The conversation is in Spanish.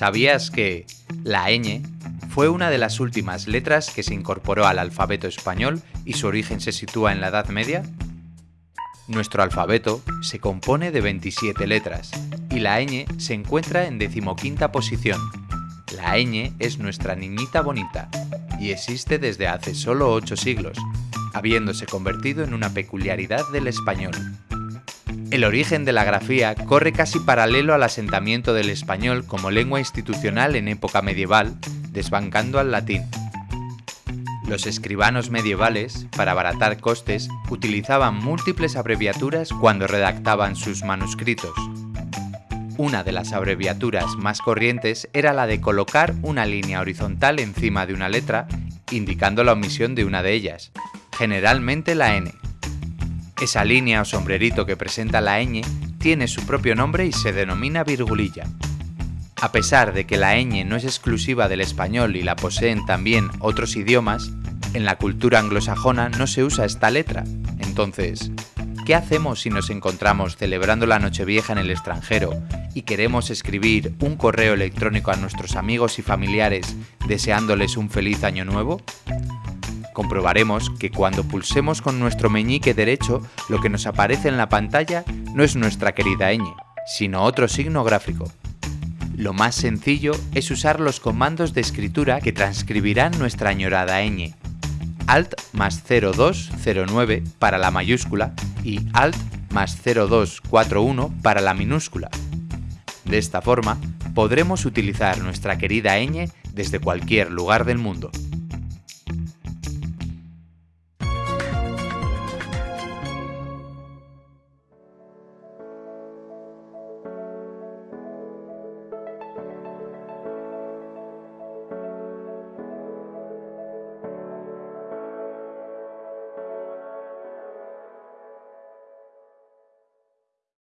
¿Sabías que la ñ fue una de las últimas letras que se incorporó al alfabeto español y su origen se sitúa en la Edad Media? Nuestro alfabeto se compone de 27 letras y la ñ se encuentra en decimoquinta posición. La ñ es nuestra niñita bonita y existe desde hace solo 8 siglos, habiéndose convertido en una peculiaridad del español. El origen de la grafía corre casi paralelo al asentamiento del español como lengua institucional en época medieval, desbancando al latín. Los escribanos medievales, para abaratar costes, utilizaban múltiples abreviaturas cuando redactaban sus manuscritos. Una de las abreviaturas más corrientes era la de colocar una línea horizontal encima de una letra, indicando la omisión de una de ellas, generalmente la N. Esa línea o sombrerito que presenta la ñ tiene su propio nombre y se denomina virgulilla. A pesar de que la ñ no es exclusiva del español y la poseen también otros idiomas, en la cultura anglosajona no se usa esta letra. Entonces, ¿qué hacemos si nos encontramos celebrando la Nochevieja en el extranjero y queremos escribir un correo electrónico a nuestros amigos y familiares deseándoles un feliz año nuevo? Comprobaremos que cuando pulsemos con nuestro meñique derecho, lo que nos aparece en la pantalla no es nuestra querida ñ, sino otro signo gráfico. Lo más sencillo es usar los comandos de escritura que transcribirán nuestra añorada ñ. Alt más 0209 para la mayúscula y Alt más 0241 para la minúscula. De esta forma, podremos utilizar nuestra querida ñ desde cualquier lugar del mundo.